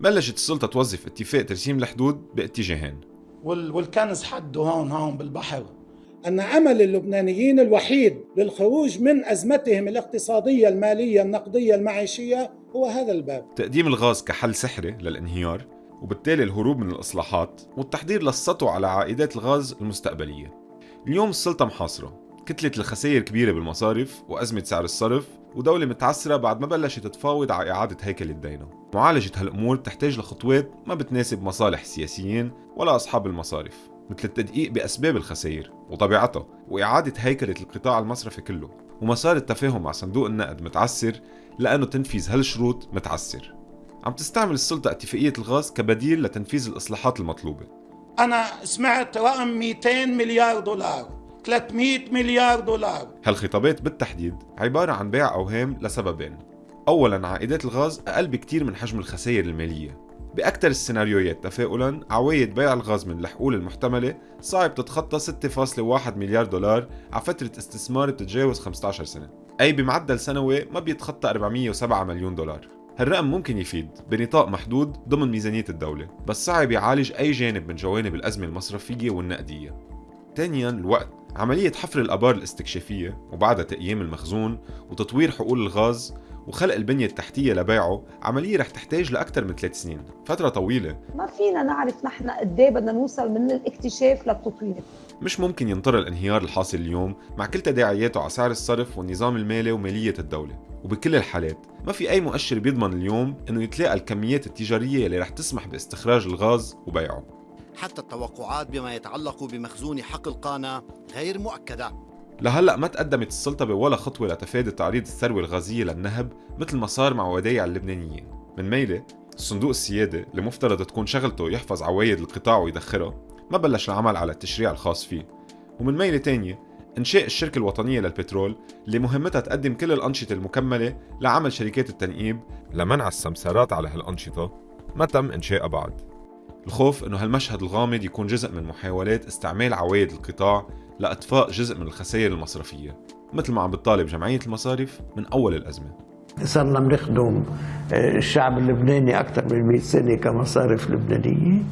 بلشت السلطة توظف اتفاق ترسيم الحدود باتجاهين. والكنز حده هون هون بالبحر. أن أمل اللبنانيين الوحيد للخروج من أزمتهم الاقتصادية المالية النقدية المعيشية هو هذا الباب. تقديم الغاز كحل سحري للانهيار وبالتالي الهروب من الإصلاحات والتحضير للسطو على عائدات الغاز المستقبلية. اليوم السلطة محاصرة. كتلة الخسائر كبيرة بالمصارف وأزمة سعر الصرف ودولة متعسرة بعد ما بلشت تتفاوض على إعادة هيكل الدينة معالجة هالأمور تحتاج لخطوات ما بتناسب مصالح السياسيين ولا أصحاب المصارف مثل التدقيق بأسباب الخسائر وطبيعتها وإعادة هيكلة القطاع المصرفي كله. ومسار التفاهم مع صندوق النقد متعسر لأنه تنفيذ هالشروط متعسر. عم تستعمل السلطة اتفاقية الغاز كبديل لتنفيذ الإصلاحات المطلوبة. أنا سمعت رقم 200 مليار دولار. 300 مليار دولار. هالخطابات بالتحديد عبارة عن بيع أوهام لسببين. أولا عائدات الغاز أقل بكتير من حجم الخسائر المالية. بأكثر السيناريوهات تفاؤلا عوايد بيع الغاز من الحقول المحتملة صعب تتخطى 6.1 مليار دولار على فترة استثمار بتتجاوز 15 سنة. أي بمعدل سنوي ما بيتخطى 407 مليون دولار. هالرقم ممكن يفيد بنطاق محدود ضمن ميزانية الدولة بس صعب يعالج أي جانب من جوانب الأزمة المصرفية والنقدية. ثانيا الوقت. عملية حفر الآبار الاستكشافية وبعدها تقييم المخزون وتطوير حقول الغاز وخلق البنية التحتية لبيعه عملية رح تحتاج لأكثر من ثلاث سنين. فترة طويلة. ما فينا نعرف نحن قد إيه بدنا نوصل من الاكتشاف للتطوير. مش ممكن ينطر الانهيار الحاصل اليوم مع كل تداعياته على سعر الصرف والنظام المالي ومالية الدولة. وبكل الحالات ما في أي مؤشر بيضمن اليوم أنه يتلاقى الكميات التجارية اللي رح تسمح باستخراج الغاز وبيعه. حتى التوقعات بما يتعلق بمخزون حقل قانا غير مؤكدة. لهلأ ما تقدمت السلطة بولا خطوة لتفادي تعريض الثروة الغازية للنهب مثل ما صار مع ودايع اللبنانيين. من ميلة الصندوق السيادي اللي مفترض تكون شغلته يحفظ عوايد القطاع ويدخرها ما بلش العمل على التشريع الخاص فيه. ومن ميلة تانية إنشاء الشركة الوطنية للبترول اللي مهمتها تقدم كل الأنشطة المكملة لعمل شركات التنقيب لمنع السمسارات على هالأنشطة. ما تم إنشائها بعد. الخوف إنه هالمشهد الغامض يكون جزء من محاولات استعمال عوايد القطاع لإطفاء جزء من الخسائر المصرفية مثل ما عم بتطالب جمعية المصارف من أول الأزمة. صرنا بنخدم آه، الشعب اللبناني أكثر من 100 سنة كمصارف لبنانية.